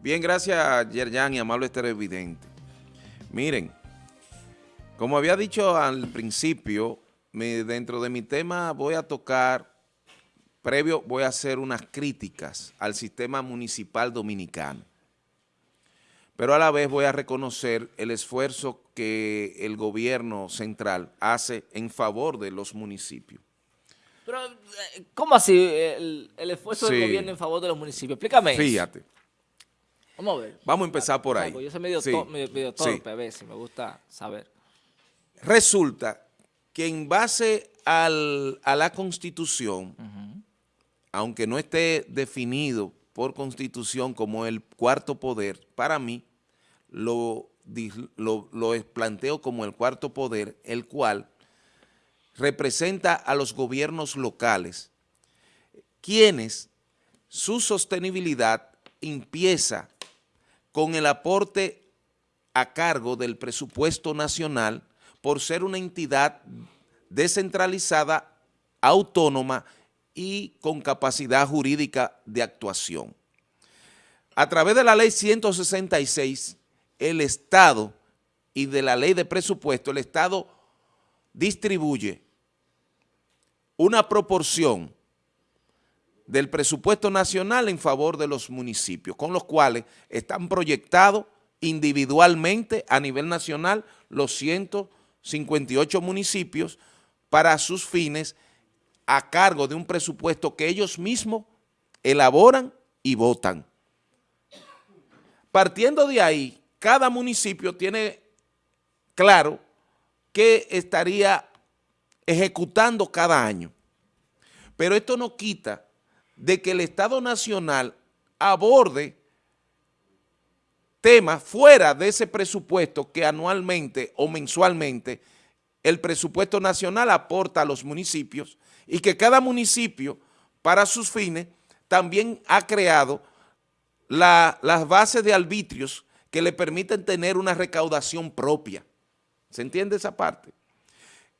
Bien, gracias Yerjan y amable televidente. Miren, como había dicho al principio, dentro de mi tema voy a tocar, previo voy a hacer unas críticas al sistema municipal dominicano. Pero a la vez voy a reconocer el esfuerzo que el gobierno central hace en favor de los municipios. Pero, eh, ¿cómo así el, esfuerzo del gobierno en favor de los municipios? Explícame Fíjate. Vamos a ver. Vamos a empezar por ahí. yo soy medio, torpe a veces, me gusta saber. Resulta que en base a la Constitución, aunque no esté definido por Constitución como el cuarto poder, para mí lo, lo, lo planteo como el cuarto poder, el cual representa a los gobiernos locales, quienes su sostenibilidad empieza con el aporte a cargo del presupuesto nacional por ser una entidad descentralizada, autónoma y con capacidad jurídica de actuación. A través de la ley 166, el Estado y de la ley de presupuesto, el Estado distribuye una proporción del presupuesto nacional en favor de los municipios, con los cuales están proyectados individualmente a nivel nacional los 158 municipios para sus fines a cargo de un presupuesto que ellos mismos elaboran y votan. Partiendo de ahí, cada municipio tiene claro que estaría ejecutando cada año. Pero esto no quita de que el Estado Nacional aborde temas fuera de ese presupuesto que anualmente o mensualmente el presupuesto nacional aporta a los municipios y que cada municipio para sus fines también ha creado las bases de arbitrios que le permiten tener una recaudación propia. ¿Se entiende esa parte?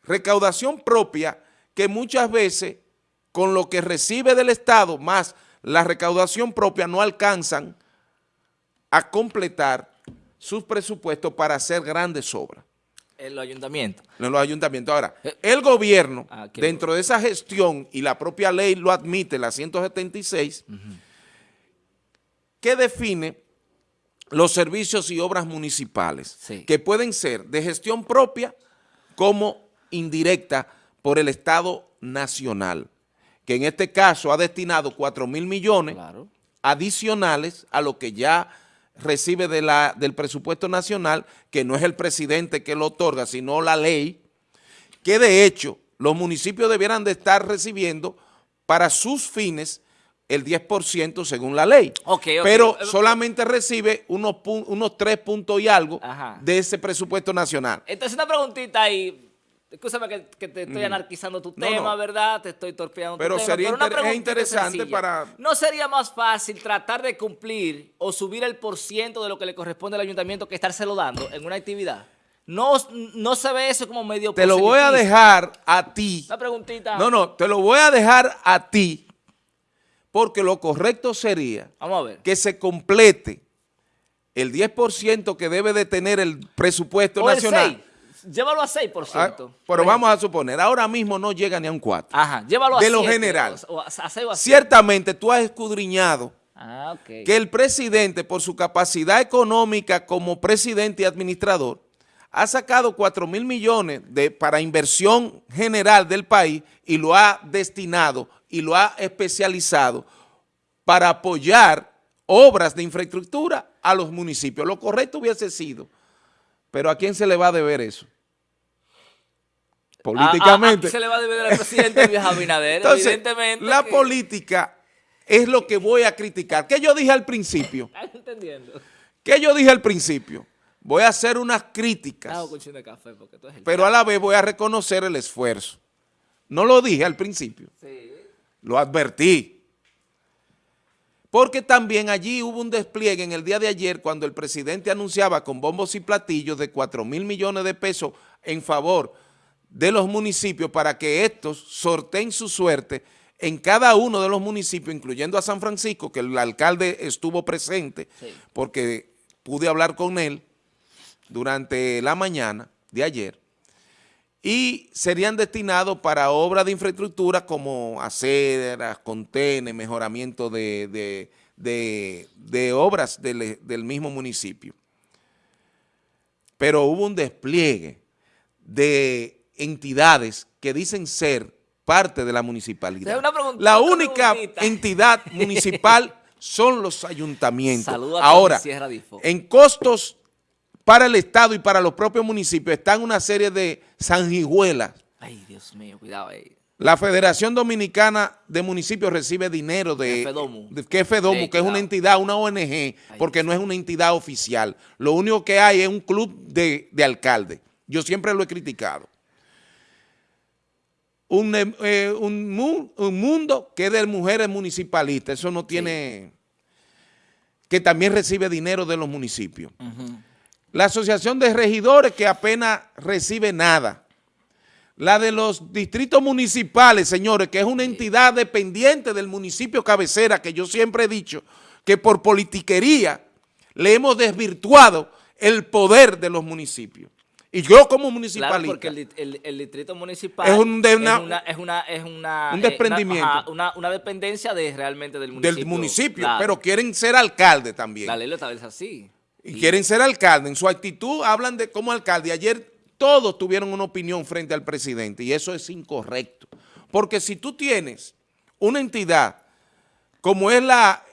recaudación propia que muchas veces con lo que recibe del Estado más la recaudación propia no alcanzan a completar sus presupuestos para hacer grandes obras. En los ayuntamientos. En los ayuntamientos. Ahora, eh, el gobierno, ah, dentro de esa gestión, y la propia ley lo admite, la 176, que define los servicios y obras municipales, que pueden ser de gestión propia como indirecta por el Estado Nacional, que en este caso ha destinado 4 mil millones adicionales a lo que ya recibe de la, del presupuesto nacional, que no es el presidente que lo otorga, sino la ley, que de hecho los municipios debieran de estar recibiendo para sus fines el 10% según la ley. Pero solamente recibe unos, unos 3 puntos y algo de ese presupuesto nacional. Entonces una preguntita ahí, Escúchame que, te estoy anarquizando tu tema, ¿verdad? Te estoy torpeando Pero tu sería tema. Pero sería interesante para... ¿No sería más fácil tratar de cumplir o subir el porciento de lo que le corresponde al ayuntamiento que estárselo dando en una actividad? No, no se ve eso como medio Te lo voy a dejar a ti. Una preguntita. No, no, te lo voy a dejar a ti porque lo correcto sería Vamos a ver. que se complete el 10% que debe de tener el presupuesto nacional. Llévalo a 6%. Ah, pero vamos a suponer, ahora mismo no llega ni a un 4. Ajá, llévalo a De lo general. Ciertamente tú has escudriñado ah, que el presidente, por su capacidad económica como presidente y administrador, ha sacado 4 mil millones de, para inversión general del país y lo ha destinado y lo ha especializado para apoyar obras de infraestructura a los municipios. Lo correcto hubiese sido pero ¿a quién se le va a deber eso? Políticamente. ¿A, se le va a deber al presidente Luis Abinader? Evidentemente la política es lo que voy a criticar. ¿Qué yo dije al principio? ¿Estás entendiendo? ¿Qué yo dije al principio? Voy a hacer unas críticas, pero a la vez voy a reconocer el esfuerzo. No lo dije al principio. Sí. Lo advertí. Porque también allí hubo un despliegue en el día de ayer cuando el presidente anunciaba con bombos y platillos de 4 mil millones de pesos en favor de los municipios para que estos sorteen su suerte en cada uno de los municipios, incluyendo a San Francisco, que el alcalde estuvo presente, porque pude hablar con él durante la mañana de ayer, y serían destinados para obras de infraestructura como aceras, contenes, mejoramiento de, obras del, del mismo municipio. Pero hubo un despliegue de entidades que dicen ser parte de la municipalidad. la única entidad municipal son los ayuntamientos. Ahora, en costos para el Estado y para los propios municipios están una serie de sanguijuelas. Ay, Dios mío, cuidado ahí. La Federación Dominicana de Municipios recibe dinero de... FEDOMU. que FEDOMU, que es una entidad, una ONG, porque no es una entidad oficial. Lo único que hay es un club de, de alcaldes. Yo siempre lo he criticado. Un, eh, un, mundo que es de mujeres municipalistas, eso no tiene... que también recibe dinero de los municipios. La Asociación de Regidores que apenas recibe nada. La de los distritos municipales, señores, que es una entidad dependiente del municipio cabecera, que yo siempre he dicho que por politiquería le hemos desvirtuado el poder de los municipios. Y yo como municipalista... Claro, porque el, distrito municipal es, un, una, es, una, es, una, un desprendimiento. una, una, dependencia de realmente del municipio. Del municipio, pero quieren ser alcalde también. La ley lo establece así. Y quieren ser alcalde. En su actitud hablan de como alcalde. Ayer todos tuvieron una opinión frente al presidente y eso es incorrecto. Porque si tú tienes una entidad como es la,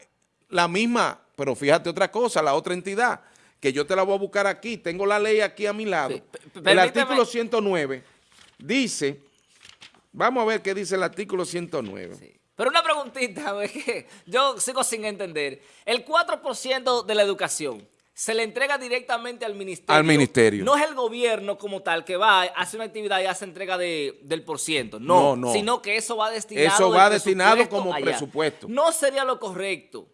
la misma, pero fíjate otra cosa, la otra entidad, que yo te la voy a buscar aquí, tengo la ley aquí a mi lado. El artículo 109 dice, vamos a ver qué dice el artículo 109. Pero una preguntita, que yo sigo sin entender. El 4% de la educación se le entrega directamente al ministerio. Al ministerio. No es el gobierno como tal que va, hace una actividad y hace entrega de, del por ciento. No, no, sino que eso va destinado. Eso va destinado como presupuesto. No sería lo correcto,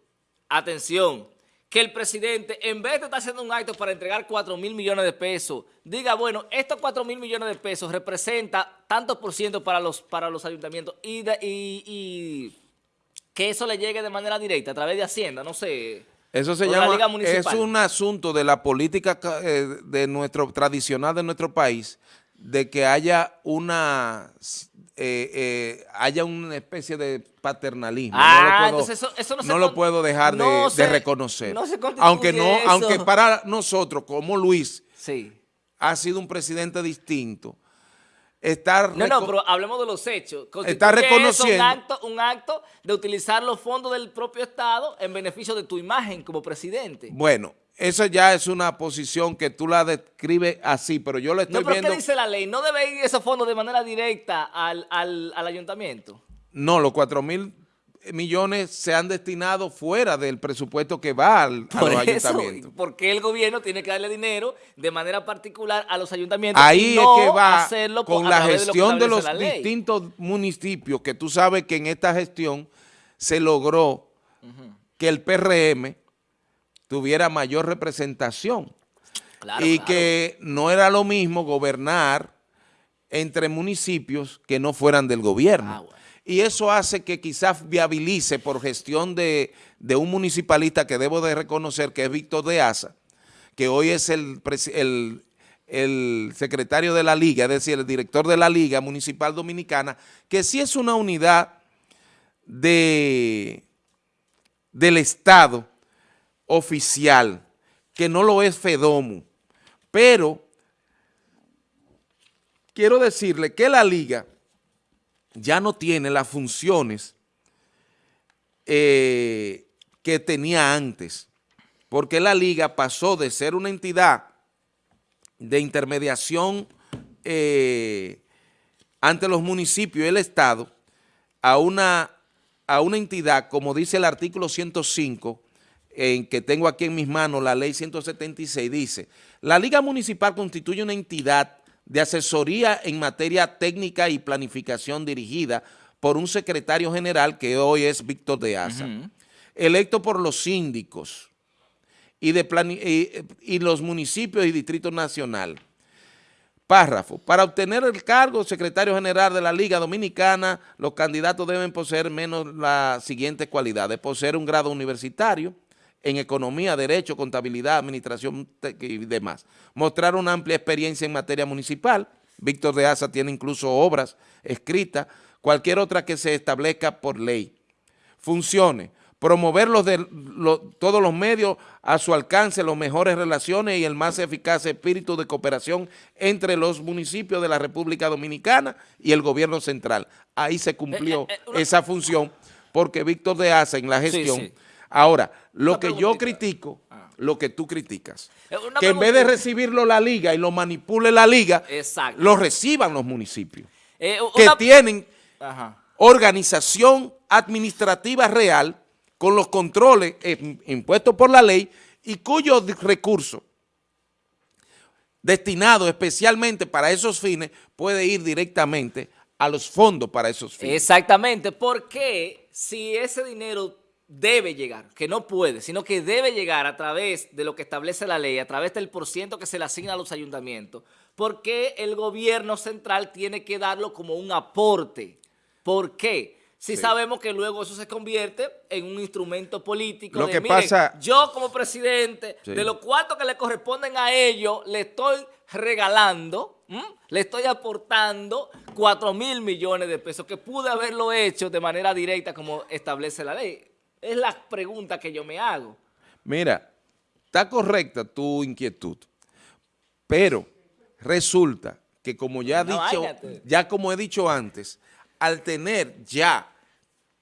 atención, que el presidente, en vez de estar haciendo un acto para entregar 4 mil millones de pesos, diga, bueno, estos 4 mil millones de pesos representa tanto por ciento para los, para los ayuntamientos y, y que eso le llegue de manera directa a través de Hacienda, no sé. Eso se llama, es un asunto de la política eh, de nuestro tradicional de nuestro país, de que haya una eh, eh, haya una especie de paternalismo. no lo ah, puedo, eso, no, lo puedo dejar de, reconocer. aunque no, aunque para nosotros, como Luis, sí. ha sido un presidente distinto, no, no, pero hablemos de los hechos. Está reconociendo. Un acto, un acto de utilizar los fondos del propio Estado en beneficio de tu imagen como presidente. Bueno, eso ya es una posición que tú la describes así, pero yo lo estoy no, pero ¿qué dice la ley? ¿No debe ir esos fondos de manera directa al, al, al ayuntamiento? No, los 4 mil millones se han destinado fuera del presupuesto que va al, a los ayuntamientos. ¿Por qué el gobierno tiene que darle dinero de manera particular a los ayuntamientos Ahí es que va con la gestión de, los distintos municipios, que tú sabes que en esta gestión se logró que el PRM tuviera mayor representación. Y que no era lo mismo gobernar entre municipios que no fueran del gobierno. Ah, y eso hace que quizás viabilice por gestión de, un municipalista que debo de reconocer que es Víctor de Asa, que hoy es el, secretario de la Liga, es decir, el director de la Liga Municipal Dominicana, que sí es una unidad de, del Estado oficial, que no lo es FEDOMU, pero quiero decirle que la Liga ya no tiene las funciones eh, que tenía antes, porque la liga pasó de ser una entidad de intermediación eh, ante los municipios y el Estado a una, a una entidad, como dice el artículo 105, en que tengo aquí en mis manos la ley 176, dice, la liga municipal constituye una entidad de asesoría en materia técnica y planificación dirigida por un secretario general que hoy es Víctor de Asa, electo por los síndicos y, de y, los municipios y distritos nacional Párrafo. Para obtener el cargo secretario general de la Liga Dominicana, los candidatos deben poseer menos las siguientes cualidades. Poseer un grado universitario en economía, derecho, contabilidad, administración y demás. Mostrar una amplia experiencia en materia municipal. Víctor de Asa tiene incluso obras escritas, cualquier otra que se establezca por ley. Funciones promover los de, todos los medios a su alcance, las mejores relaciones y el más eficaz espíritu de cooperación entre los municipios de la República Dominicana y el gobierno central. Ahí se cumplió eh, eh, eh, esa función porque Víctor de Asa en la gestión. Ahora, lo que yo critico, ah. lo que tú criticas, que en vez de recibirlo la liga y lo manipule la liga, lo reciban los municipios, que tienen organización administrativa real con los controles eh, impuestos por la ley y cuyos recursos destinados especialmente para esos fines puede ir directamente a los fondos para esos fines. Exactamente, porque si ese dinero debe llegar, que no puede, sino que debe llegar a través de lo que establece la ley, a través del porciento que se le asigna a los ayuntamientos, porque el gobierno central tiene que darlo como un aporte. ¿Por qué? si sabemos que luego eso se convierte en un instrumento político. Lo que pasa, yo como presidente, de los cuartos que le corresponden a ellos, le estoy regalando, le estoy aportando 4 mil millones de pesos, que pude haberlo hecho de manera directa como establece la ley. Es la pregunta que yo me hago. Mira, está correcta tu inquietud, pero resulta que como ya, dicho, ya como he dicho antes, al tener ya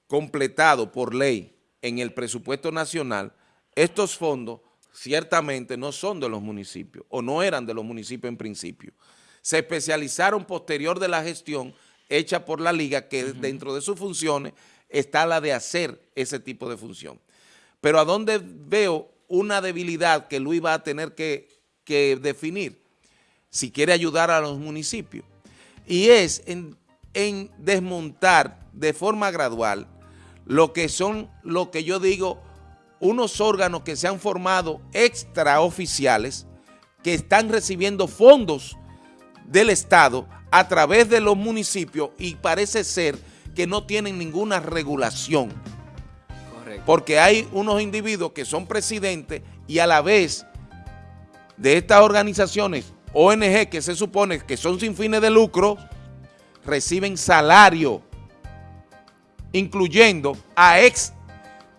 completado por ley en el presupuesto nacional, estos fondos ciertamente no son de los municipios o no eran de los municipios en principio. Se especializaron posterior de la gestión hecha por la liga que dentro de sus funciones está la de hacer ese tipo de función. Pero a dónde veo una debilidad que Luis va a tener que, definir si quiere ayudar a los municipios y es en, en desmontar de forma gradual lo que son, lo que yo digo, unos órganos que se han formado extraoficiales que están recibiendo fondos del Estado a través de los municipios y parece ser que no tienen ninguna regulación. Porque hay unos individuos que son presidentes y a la vez de estas organizaciones ONG que se supone que son sin fines de lucro, reciben salario incluyendo a ex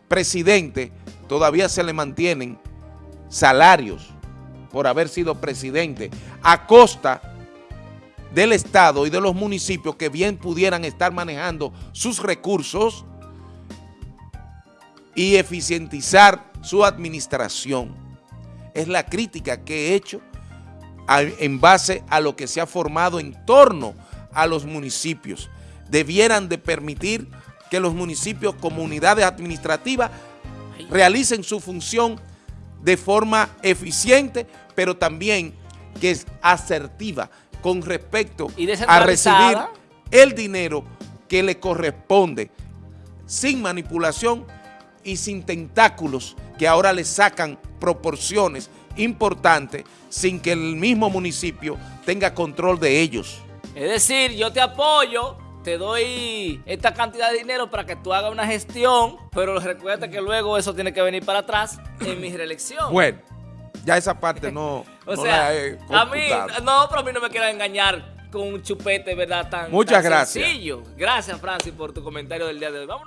presidente, todavía se le mantienen salarios por haber sido presidente a costa del Estado y de los municipios que bien pudieran estar manejando sus recursos y eficientizar su administración. Es la crítica que he hecho en base a lo que se ha formado en torno a los municipios. Debieran de permitir que los municipios, comunidades administrativas, realicen su función de forma eficiente, pero también que es asertiva con respecto a recibir el dinero que le corresponde, sin manipulación y sin tentáculos que ahora le sacan proporciones importantes sin que el mismo municipio tenga control de ellos. Es decir, yo te apoyo, te doy esta cantidad de dinero para que tú hagas una gestión, pero recuerda que luego eso tiene que venir para atrás en mi reelección. Bueno, ya esa parte no, o sea, a mí, no, pero a mí no me quieran engañar con un chupete, ¿verdad? Tan, Muchas gracias. sencillo. Gracias, Francis, por tu comentario del día de hoy. Vámonos.